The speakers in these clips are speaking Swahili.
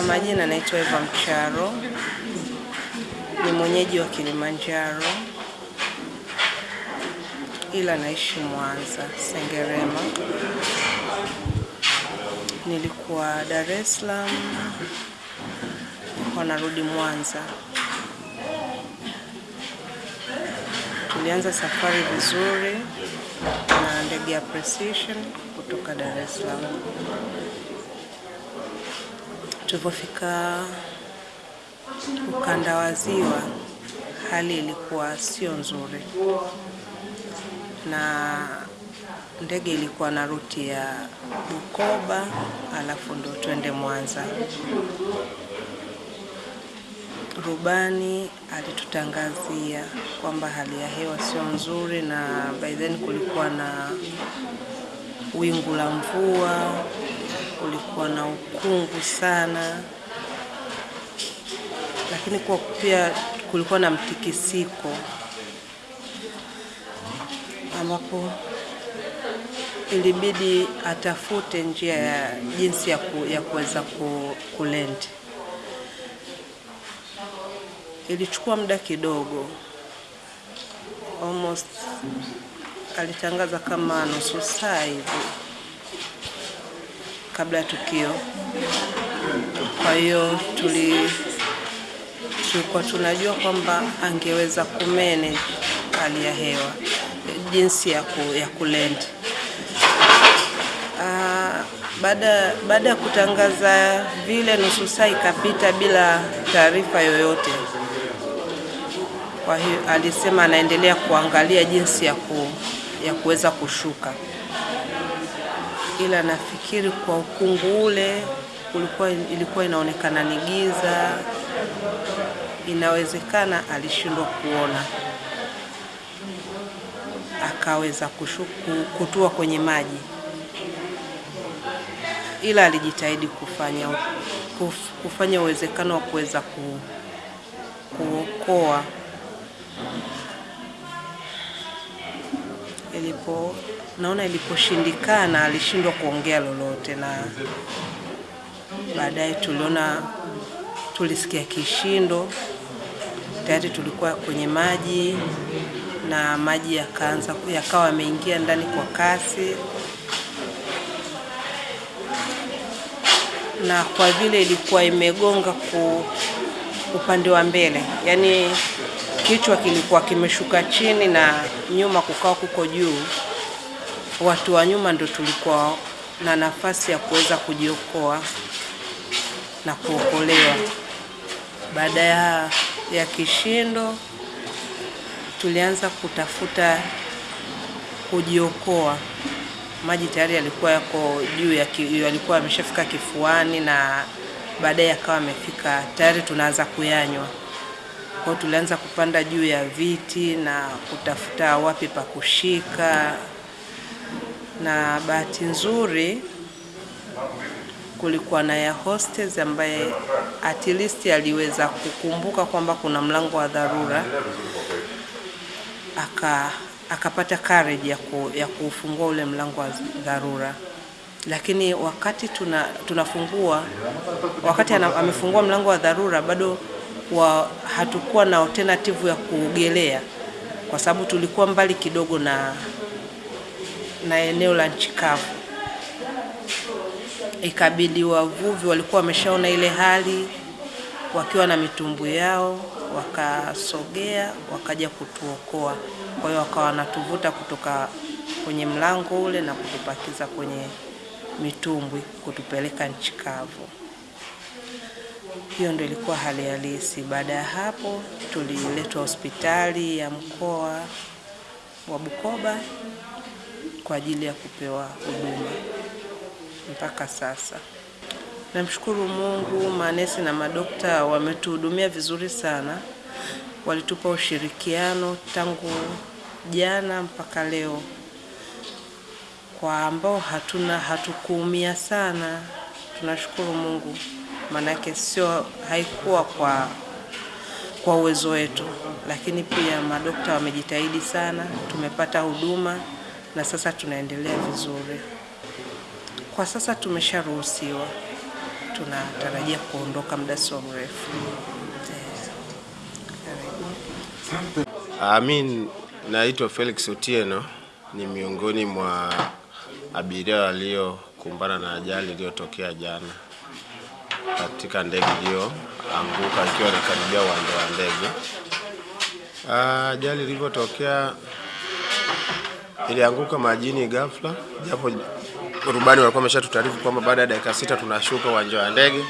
Kwa majina naitwa Eva Mcharo, ni mwenyeji wa Kilimanjaro ila naishi Mwanza Sengerema. Nilikuwa Dar es Salaam, nilikuwa narudi Mwanza. Tulianza safari vizuri na ndege ya Precision kutoka Dar es Salaam. Tulipofika ukanda wa Ziwa, hali ilikuwa sio nzuri, na ndege ilikuwa na ruti ya Bukoba, alafu ndo twende Mwanza. Rubani alitutangazia kwamba hali ya hewa sio nzuri, na by then kulikuwa na wingu la mvua, kulikuwa na ukungu sana, lakini kwa pia kulikuwa na mtikisiko. Ambapo ilibidi atafute njia ya jinsi ya, ku, ya kuweza ku, kulendi. Ilichukua muda kidogo, almost alitangaza kama nusu saa hivi kabla ya tukio. Kwa hiyo tuli tulikuwa tunajua kwamba angeweza kumene hali ya hewa jinsi ya, ku, ya kulend. Uh, baada baada ya kutangaza vile, nusu saa ikapita bila taarifa yoyote. Kwa hiyo alisema anaendelea kuangalia jinsi ya, ku, ya kuweza kushuka, ila nafikiri kwa ukungu ule ulikuwa, ilikuwa inaonekana ni giza, inawezekana alishindwa kuona. Akaweza kushuku, kutua kwenye maji, ila alijitahidi kufanya kuf, kufanya uwezekano wa kuweza ku, kuokoa. Ilipo naona iliposhindikana, alishindwa kuongea lolote, na baadaye tuliona, tulisikia kishindo, tayari tulikuwa kwenye maji na maji yakaanza yakawa yameingia ndani kwa kasi, na kwa vile ilikuwa imegonga ku upande wa mbele, yaani kichwa kilikuwa kimeshuka chini na nyuma kukawa kuko juu, watu wa nyuma ndo tulikuwa na nafasi ya kuweza kujiokoa na kuokolewa. Baada ya, ya kishindo tulianza kutafuta kujiokoa. Maji tayari yalikuwa yako juu ya yalikuwa yameshafika kifuani, na baadaye yakawa yamefika tayari, tunaanza kuyanywa. Kwa tulianza kupanda juu ya viti na kutafuta wapi pa kushika, na bahati nzuri kulikuwa na ya hostess ambaye at least aliweza kukumbuka kwamba kuna mlango wa dharura. Aka akapata courage ya, ku, ya kufungua ule mlango wa dharura, lakini wakati tuna, tunafungua wakati ana, amefungua mlango wa dharura bado wa, hatukuwa na alternative ya kuogelea. Kwa sababu tulikuwa mbali kidogo na, na eneo la nchi kavu. Ikabidi wavuvi walikuwa wameshaona ile hali wakiwa na mitumbwi yao wakasogea wakaja kutuokoa. Kwa hiyo wakawa wanatuvuta kutoka kwenye mlango ule na kutupakiza kwenye mitumbwi kutupeleka nchi kavu. Hiyo ndio ilikuwa hali halisi. Baada ya hapo, tuliletwa hospitali ya mkoa wa Bukoba kwa ajili ya kupewa huduma mpaka sasa. Namshukuru Mungu, manesi na madokta wametuhudumia vizuri sana, walitupa ushirikiano tangu jana mpaka leo. Kwa ambao hatuna hatukuumia sana, tunashukuru Mungu, maanake sio haikuwa kwa kwa uwezo wetu, lakini pia madokta wamejitahidi sana, tumepata huduma na sasa tunaendelea vizuri. Kwa sasa tumesharuhusiwa tunatarajia kuondoka muda sio mrefu. Amin, naitwa Felix Otieno, ni miongoni mwa abiria waliokumbana na ajali iliyotokea jana katika ndege iliyoanguka ikiwa inakaribia uwanja wa ndege. Ajali ilivyotokea ilianguka majini ghafla, japo rubani walikuwa wameshatutaarifu kwamba baada ya dakika sita tunashuka uwanja wa ndege,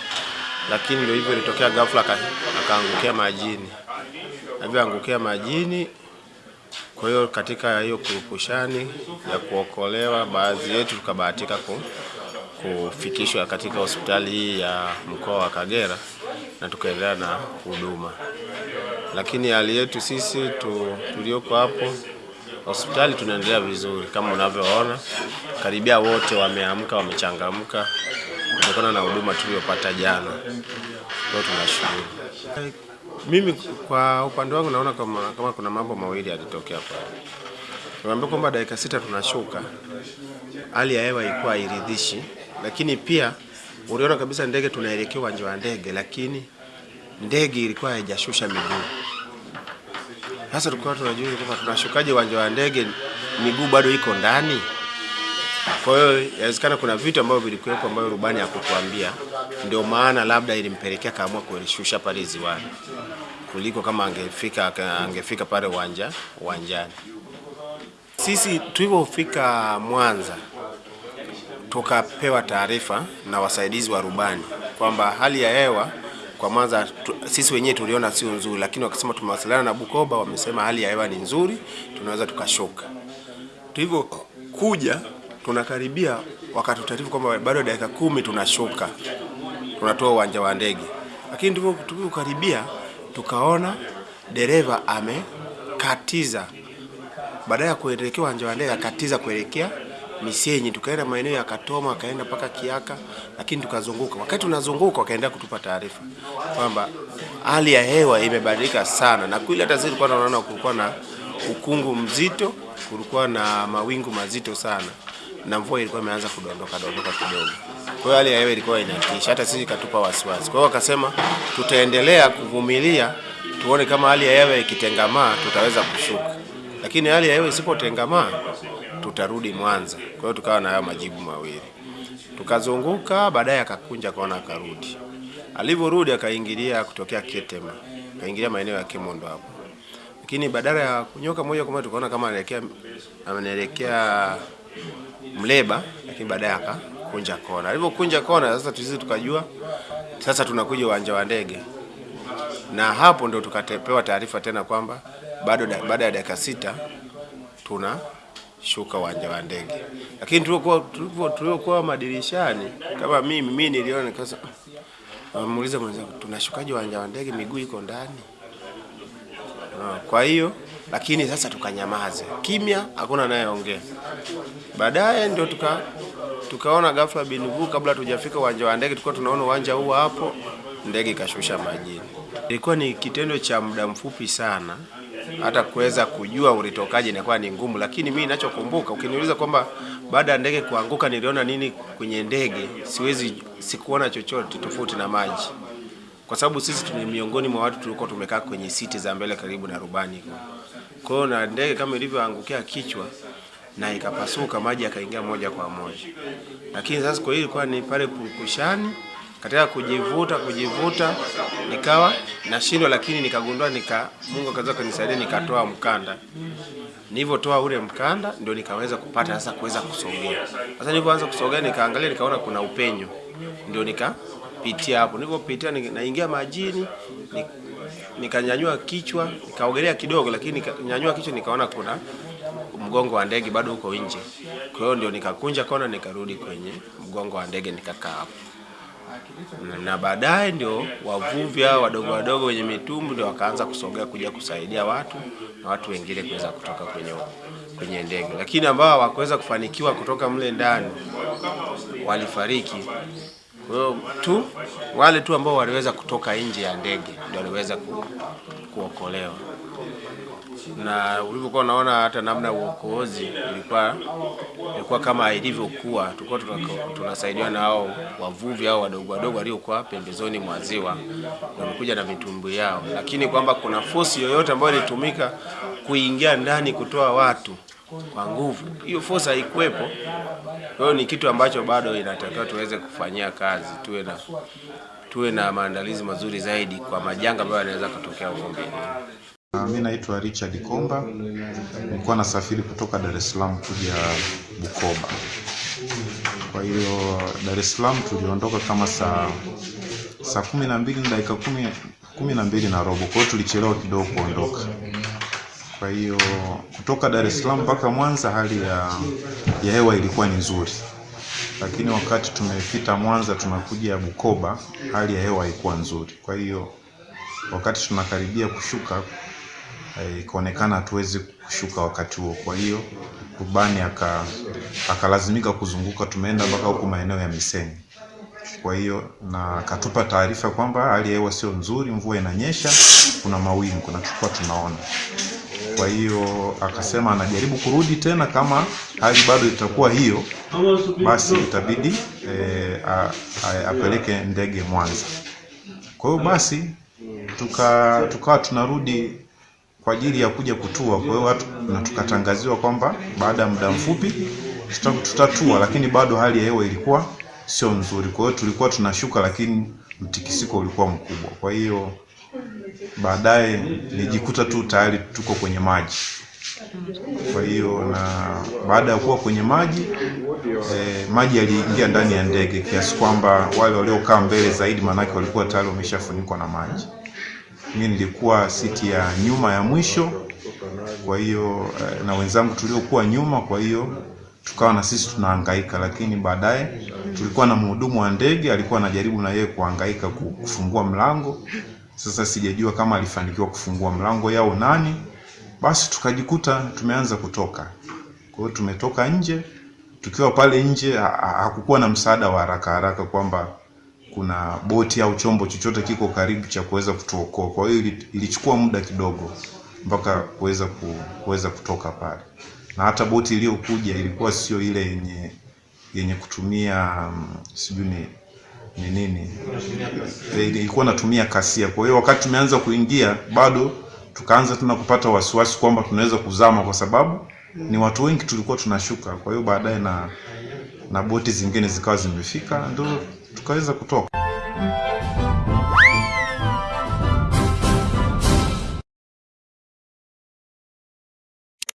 lakini ndio hivyo, ilitokea ghafla akaangukia majini. Alivyoangukia majini, kwa hiyo katika hiyo kurupushani ya kuokolewa, baadhi yetu tukabahatika ku, kufikishwa katika hospitali hii ya mkoa wa Kagera na tukaendelea na huduma, lakini hali yetu sisi tu, tulioko hapo hospitali tunaendelea vizuri kama unavyoona, karibia wote wameamka, wamechangamka kutokana na huduma tuliyopata jana. Ndio tunashukuru. Mimi kwa upande wangu naona kama, kama kuna mambo mawili yalitokea pale. Niambia kwamba dakika sita tunashuka, hali ya hewa ilikuwa iridhishi lakini pia uliona kabisa ndege tunaelekea uwanja wa ndege, lakini ndege ilikuwa haijashusha miguu. Sasa tulikuwa tunajua kwamba tunashukaje uwanja wa ndege, miguu bado iko ndani. Kwa hiyo inawezekana kuna vitu ambavyo vilikuwepo ambavyo rubani hakutuambia, ndio maana labda ilimpelekea kaamua kulishusha pale ziwani kuliko kama angefika angefika pale uwanja uwanjani. Sisi tulivyofika Mwanza tukapewa taarifa na wasaidizi wa rubani kwamba hali ya hewa kwa Mwanza sisi wenyewe tuliona sio nzuri, lakini wakasema tumewasiliana na Bukoba, wamesema hali ya hewa ni nzuri, tunaweza tukashuka. Tulivyokuja tunakaribia, wakatutaarifu kwamba bado dakika kumi tunashuka, tunatoa uwanja wa ndege, lakini tulivyokaribia tukaona dereva amekatiza, baada ya kuelekea uwanja wa ndege akatiza kuelekea Misenyi, tukaenda maeneo ya Katoma, akaenda mpaka Kiaka, lakini tukazunguka. Wakati tunazunguka, wakaenda kutupa taarifa kwamba hali ya hewa imebadilika sana, na kweli hata sisi tulikuwa tunaona kulikuwa na ukungu mzito, kulikuwa na mawingu mazito sana, na mvua ilikuwa imeanza kudondoka dondoka kidogo. Kwa hiyo hali ya hewa ilikuwa inatisha, hata sisi ikatupa wasiwasi. Kwa hiyo wakasema tutaendelea kuvumilia, tuone kama hali ya hewa ikitengamaa tutaweza kushuka, lakini hali ya hewa isipotengamaa tutarudi Mwanza. Kwa hiyo tukawa na hayo majibu mawili, tukazunguka, baadaye akakunja kaona, akarudi. Alivyorudi akaingilia kutokea Ketema, akaingilia maeneo ya Kemondo hapo, lakini badala ya kunyoka moja kwa moja tukaona kama anaelekea anaelekea Mleba, lakini baadaye akakunja kona. Alivyokunja kona, sasa sisi tukajua sasa tunakuja uwanja wa ndege, na hapo ndo tukapewa taarifa tena kwamba bado baada ya dakika sita tuna shuka uwanja wa ndege, lakini tuliokuwa madirishani kama mimi mimi niliona nikasa, muuliza mwenzangu, tunashukaje uwanja wa ndege, miguu iko ndani? Kwa hiyo lakini sasa tukanyamaze kimya, hakuna anayeongea. Baadaye ndio tuka tukaona ghafla binuvu, kabla tujafika uwanja wa ndege, tulikuwa tunaona uwanja huu hapo, ndege ikashusha majini. Ilikuwa ni kitendo cha muda mfupi sana hata kuweza kujua ulitokaje inakuwa ni ngumu, lakini mimi ninachokumbuka, ukiniuliza kwamba baada ya ndege kuanguka niliona nini kwenye ndege, siwezi sikuona chochote tofauti na maji, kwa sababu sisi ni miongoni mwa watu tulikuwa tumekaa kwenye siti za mbele karibu na rubani. Kwa hiyo na ndege kama ilivyoangukia kichwa na ikapasuka, maji yakaingia moja kwa moja, lakini sasa kwa hiyo ilikuwa ni pale purukushani katika kujivuta kujivuta nikawa nashindwa, lakini nikagundua nika Mungu akaweza kunisaidia nikatoa mkanda. Nilivyotoa ule mkanda ndio nikaweza kupata sasa kuweza kusogea. Sasa nilipoanza kusogea nikaangalia nikaona kuna upenyo. Ndio nikapitia hapo. Nilipopitia naingia majini nikanyanyua kichwa, nikaogelea kidogo lakini nikanyanyua kichwa nikaona kuna mgongo wa ndege bado uko nje. Kwa hiyo ndio nikakunja kona nikarudi kwenye mgongo wa ndege nikakaa hapo na baadaye ndio wavuvi hao wadogo wadogo wenye mitumbu ndio wakaanza kusogea kuja kusaidia watu na watu wengine kuweza kutoka kwenye kwenye ndege, lakini ambao hawakuweza kufanikiwa kutoka mle ndani walifariki. Kwa hiyo tu wale tu ambao waliweza kutoka nje ya ndege ndio waliweza ku, kuokolewa na ulivyokuwa unaona hata namna ya uokozi ilikuwa ilikuwa kama ilivyokuwa, tulikuwa tunasaidiwa na hao wavuvi au wadogo wadogo waliokuwa pembezoni mwa ziwa, wamekuja na mitumbwi yao, lakini kwamba kuna fosi yoyote ambayo ilitumika kuingia ndani kutoa watu kwa nguvu, hiyo fosi haikuwepo. Kwa hiyo ni kitu ambacho bado inatakiwa tuweze kufanyia kazi, tuwe na tuwe na maandalizi mazuri zaidi kwa majanga ambayo yanaweza kutokea huko mbele. Ah, Mi naitwa Richard Komba, nilikuwa nasafiri kutoka Dar es Salaam kuja Bukoba. Kwa hiyo Dar es Salaam tuliondoka kama saa saa kumi na mbili na dakika kumi, kumi na mbili na robo, kwa hiyo tulichelewa kidogo kuondoka. Kwa hiyo kutoka Dar es Salaam mpaka Mwanza hali ya, ya hewa ilikuwa ni nzuri, lakini wakati tumefika Mwanza tunakuja Bukoba hali ya hewa haikuwa nzuri. Kwa hiyo wakati tunakaribia kushuka ikaonekana hatuwezi kushuka wakati huo. Kwa hiyo rubani aka akalazimika kuzunguka, tumeenda mpaka huku maeneo ya Misenyi. Kwa hiyo na akatupa taarifa kwamba hali ya hewa sio nzuri, mvua inanyesha, kuna mawingu na tulikuwa tunaona. Kwa hiyo akasema anajaribu kurudi tena, kama hali bado itakuwa hiyo, basi itabidi e, a- a- apeleke ndege Mwanza. Kwa hiyo basi tuka tukawa tunarudi kwa ajili ya kuja kutua. Kwa hiyo watu na tukatangaziwa kwamba baada ya muda mfupi tutatua, lakini bado hali ya hewa ilikuwa sio nzuri. Kwa hiyo tulikuwa tunashuka, lakini mtikisiko ulikuwa mkubwa. Kwa hiyo baadaye nilijikuta tu tayari tuko kwenye maji. Kwa hiyo na baada ya kuwa kwenye maji eh, maji yaliingia ndani ya ndege kiasi kwamba wale waliokaa mbele zaidi, maanake walikuwa tayari wameshafunikwa na maji. Mimi nilikuwa siti ya nyuma ya mwisho, kwa hiyo eh, na wenzangu tuliokuwa nyuma, kwa hiyo tukawa na sisi tunahangaika, lakini baadaye tulikuwa na mhudumu wa ndege alikuwa anajaribu na yeye kuhangaika kufungua mlango. Sasa sijajua kama alifanikiwa kufungua mlango yao nani, basi tukajikuta tumeanza kutoka. Kwa hiyo tumetoka nje, tukiwa pale nje ha- ha- hakukuwa na msaada wa haraka haraka kwamba kuna boti au chombo chochote kiko karibu cha kuweza kutuokoa. Kwa hiyo ilichukua muda kidogo mpaka kuweza ku, kuweza kutoka pale, na hata boti iliyokuja ilikuwa sio ile yenye yenye kutumia um, sijui ni ni nini Eh, ilikuwa natumia kasia. Kwa hiyo wakati tumeanza kuingia bado tukaanza tena kupata wasiwasi kwamba tunaweza kuzama, kwa sababu ni watu wengi tulikuwa tunashuka. Kwa hiyo baadaye na na boti zingine zikawa zimefika, ndio tukaweza kutoka.